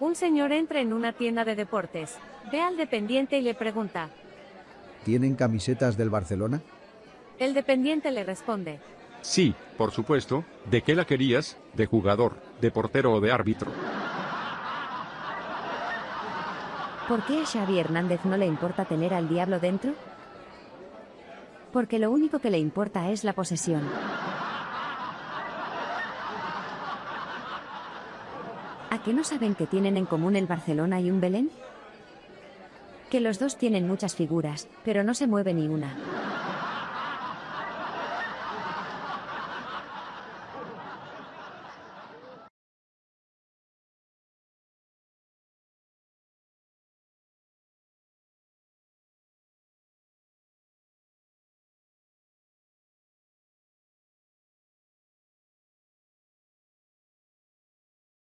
Un señor entra en una tienda de deportes. Ve al dependiente y le pregunta. ¿Tienen camisetas del Barcelona? El dependiente le responde. Sí, por supuesto. ¿De qué la querías? ¿De jugador, de portero o de árbitro? ¿Por qué a Xavi Hernández no le importa tener al diablo dentro? Porque lo único que le importa es la posesión. ¿A qué no saben que tienen en común el Barcelona y un Belén? Que los dos tienen muchas figuras, pero no se mueve ni una.